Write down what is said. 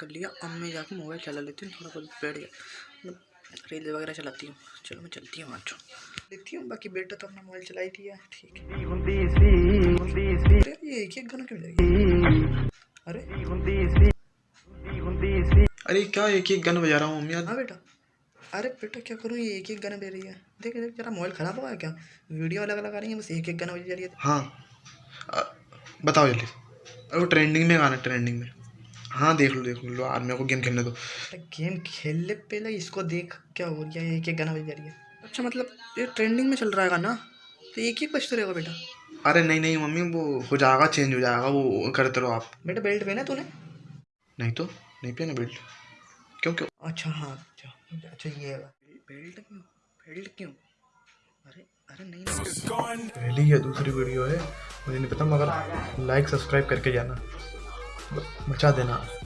कर लिया। अब मैं जाके मोबाइल चला लेती हूँ थोड़ा बहुत बैठ गया। मतलब रील वगैरह चलाती हूँ। चलो मैं चलती हूँ आज। देखती हूँ बाकी बेटा तो अपना मोबाइल चला ही दिया ठीक है। ये एक एक गाना क्यों जाएगी अरे। अरे क्या एक एक गन बजा रहा हूँ मम्मी हाँ बेटा। अरे बेटा क्या करूँ ये एक एक गाना दे रही है। देख देख जरा मोबाइल ख़राब हुआ है क्या? वीडियो अलग अलग आ रही है बस एक एक गाना बज जा रही है। हाँ। बताओ जल्दी। अरे वो ट्रेंडिंग में गाना ट्रेंडिंग में। हाँ देख लो देख लो यार मेरे को गेम खेलने दो। गेम खेलने पहले इसको देख क्या हो गया एक एक गाना बज जा रही है अच्छा मतलब ये ट्रेंडिंग में चल रहा है गाना? तो एक एक बजते रहेगा बेटा। अरे नहीं नहीं मम्मी वो हो जाएगा चेंज हो जाएगा वो करते रहो आप। बेटा बेल्ट पहना है तूने? नहीं तो नहीं पिया ना बेल्ट क्यों क्यों? अच्छा हाँ अच्छा अच्छा ये बेल्ट क्यों? बेल्ट क्यों? अरे अरे नहीं नहीं। पहली या दूसरी वीडियो है मुझे नहीं पता मगर लाइक सब्सक्राइब करके जाना। बचा देना।